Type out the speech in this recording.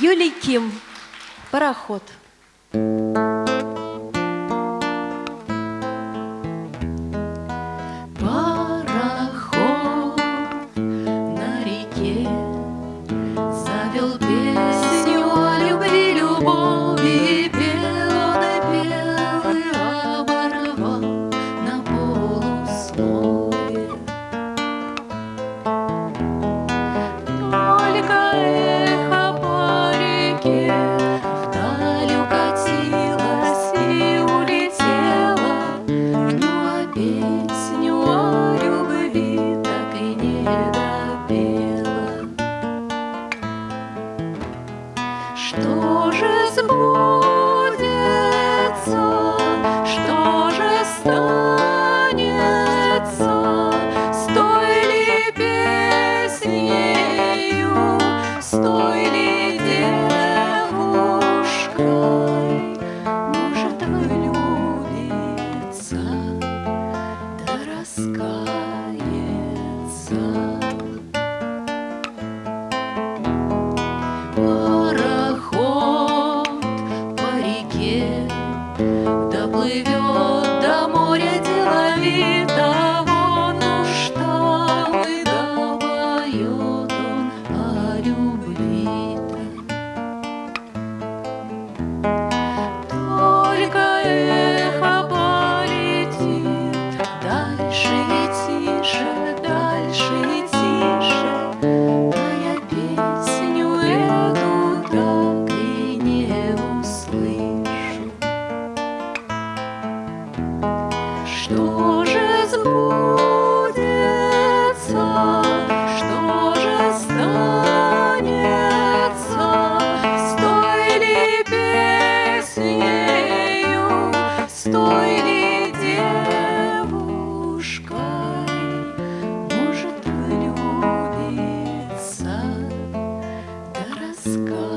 Юлий Ким, пароход. недопела. Что же сбудется, что же станется с той ли девушкой? Может, влюбится, да. sun. простой ли девушкой Может влюбиться до рассказа